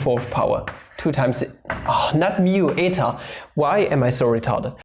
fourth power. 2 times, oh, not mu, eta. Why am I so retarded?